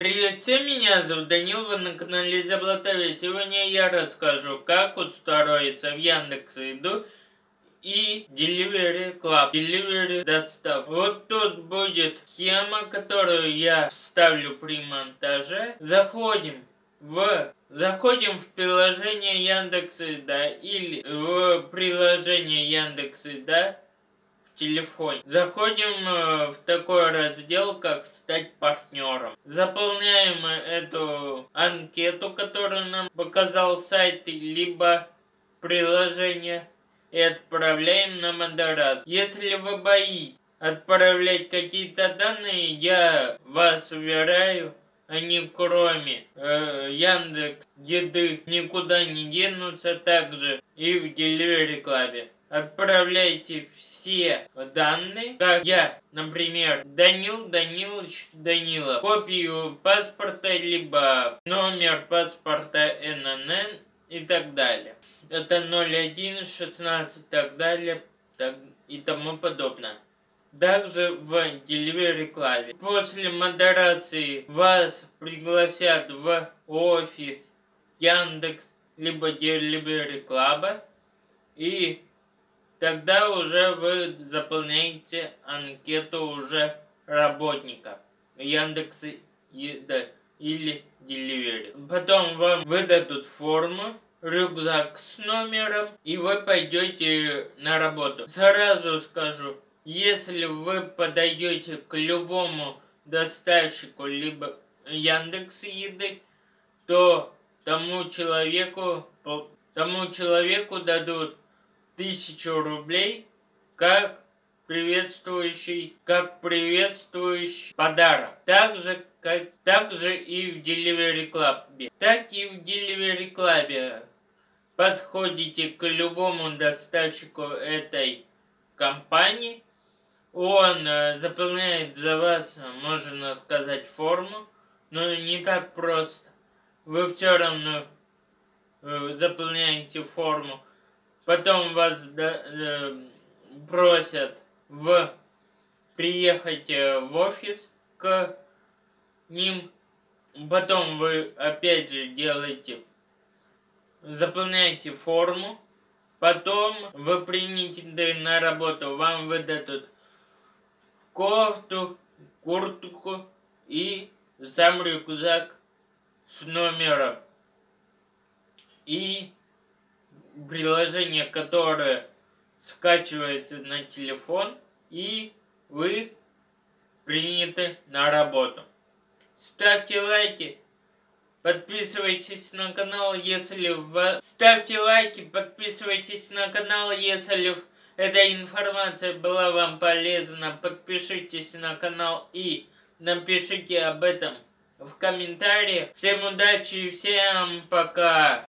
Привет всем, меня зовут Данил, вы на канале Заблатове. Сегодня я расскажу, как устроиться в Яндекс Еду и Delivery Club, Delivery Достав. Вот тут будет схема, которую я вставлю при монтаже. Заходим в Заходим в приложение Яндекс Еда или в приложение Яндекс Еда телефоне. Заходим э, в такой раздел, как «Стать партнером». Заполняем эту анкету, которую нам показал сайт, либо приложение, и отправляем на модерацию. Если вы боитесь отправлять какие-то данные, я вас уверяю, они кроме э, Яндекс Еды никуда не денутся, также и в Delivery Club отправляйте все данные, как я, например, Данил Данилович Данила, копию паспорта, либо номер паспорта ННН и так далее. Это 01, 16 так далее так, и тому подобное. Также в Delivery Club. После модерации вас пригласят в офис Яндекс либо Delivery Club и Тогда уже вы заполняете анкету уже работника Яндекса или Delivery. Потом вам выдадут форму, рюкзак с номером, и вы пойдете на работу. Сразу скажу, если вы подойдете к любому доставщику, либо Яндекс Еды, то тому человеку, тому человеку дадут тысячу рублей как приветствующий, как приветствующий подарок. Также, как, также и в Delivery Club. Так и в Delivery Club подходите к любому доставщику этой компании, он э, заполняет за вас, можно сказать, форму, но не так просто. Вы все равно э, заполняете форму Потом вас э, просят в приехать э, в офис к ним. Потом вы опять же делаете, заполняете форму. Потом вы приняты на работу. Вам выдадут кофту, куртку и сам рюкзак с номером. И приложение, которое скачивается на телефон, и вы приняты на работу. Ставьте лайки, подписывайтесь на канал, если в... Ставьте лайки, подписывайтесь на канал, если эта информация была вам полезна. Подпишитесь на канал и напишите об этом в комментариях. Всем удачи и всем пока!